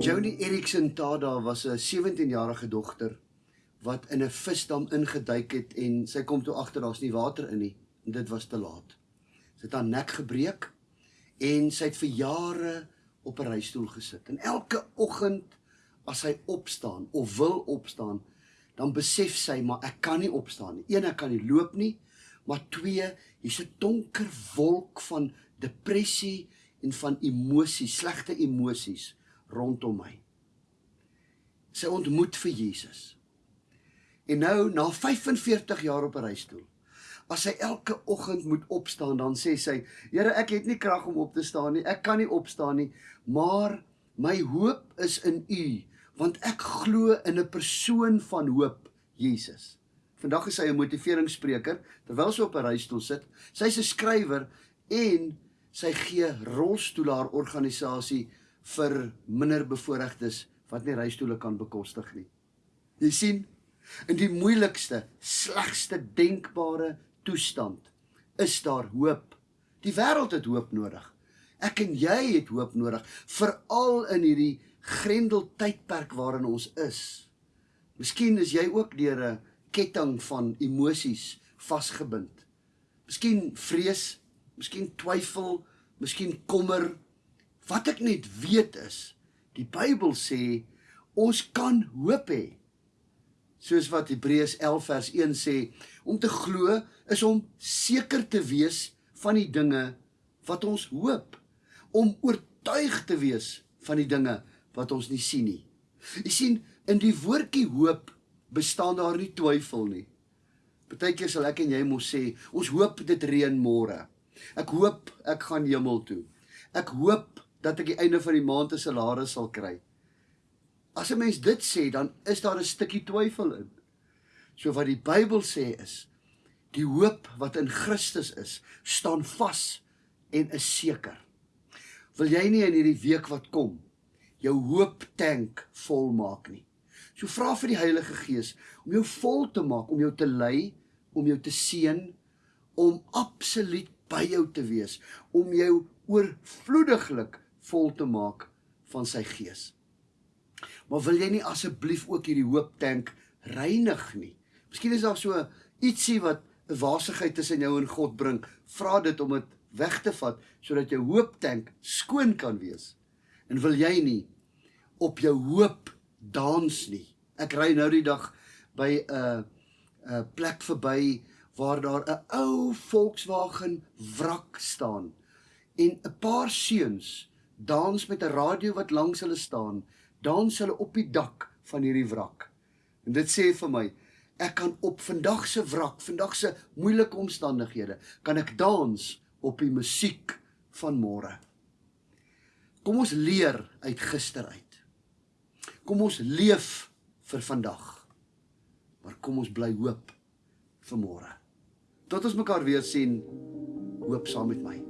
Joni Erickson Tada was 'n 17-jarige dogter wat in 'n visdam ingeduik het en sy kom toe agter daar's nie water in nie en dit was te laat. Sy het haar nek gebreek en sy het vir jare op 'n reistool gesit. En elke oggend as sy opstaan of wil opstaan, dan besef sy maar ek kan nie opstaan nie. Een ek kan nie loop nie, maar twee, hier's 'n donker wolk van depressie en van emosies, slegte emosies rondom my. Sy ontmoet vir Jesus. En nou na 45 jaar op 'n reistool, as sy elke oggend moet opstaan, dan sê sy: "Here, ek het nie krag om op te staan nie. Ek kan nie opstaan nie, maar my hoop is in U, want ek glo in 'n persoon van hoop, Jesus." Vandag is sy 'n motiveringsspreker terwyl sy op 'n reistool sit. Sy's 'n skrywer en sy gee rolstoele haar organisasie vir minderbevoorregtes wat nie reistoele kan bekostig nie. Jy sien, in die moeilikste, slegste denkbare toestand is daar hoop. Die wêreld het hoop nodig. Ek en jy het hoop nodig, veral in hierdie grendel tydperk waarin ons is. Miskien is jy ook deur 'n ketting van emosies vasgebind. Miskien vrees, miskien twyfel, miskien kommer, Wat ek net weet is, die Bybel sê ons kan hoop hê. Soos wat Hebreërs 11 vers 1 sê, om te glo is om seker te wees van die dinge wat ons hoop, om oortuig te wees van die dinge wat ons nie sien nie. Jy sien, in die woordjie hoop bestaan daar nie twyfel nie. Partykeer sal ek en jy mos sê, ons hoop dit reën môre. Ek hoop ek gaan hemel toe. Ek hoop dat ek die einde van die maand 'n salaris sal kry. As 'n mens dit sê, dan is daar 'n stukkie twyfel in. So wat die Bybel sê is die hoop wat in Christus is, staan vas en is seker. Wil jy nie in hierdie week wat kom jou hoop tank vol maak nie? So vra vir die Heilige Gees om jou vol te maak, om jou te lei, om jou te seën, om absoluut by jou te wees, om jou oorvloediglik vol te maak van sy gees. Maar wil jy nie asseblief ook hierdie hoop tank reinig nie? Miskien is daar so ietsie wat 'n wasigheid tussen jou en God bring. Vra dit om dit weg te vat sodat jou hoop tank skoon kan wees. En wil jy nie op jou hoop dans nie? Ek ry nou die dag by 'n 'n plek verby waar daar 'n ou Volkswagen wrak staan en 'n paar seuns dans met 'n radio wat langs hulle staan, dans hulle op die dak van hierdie wrak. En dit sê vir my, ek kan op vandag se wrak, vandag se moeilike omstandighede, kan ek dans op die musiek van môre. Kom ons leer uit gister uit. Kom ons leef vir vandag. Maar kom ons bly hoop vir môre. Tot ons mekaar weer sien, hoop saam met my.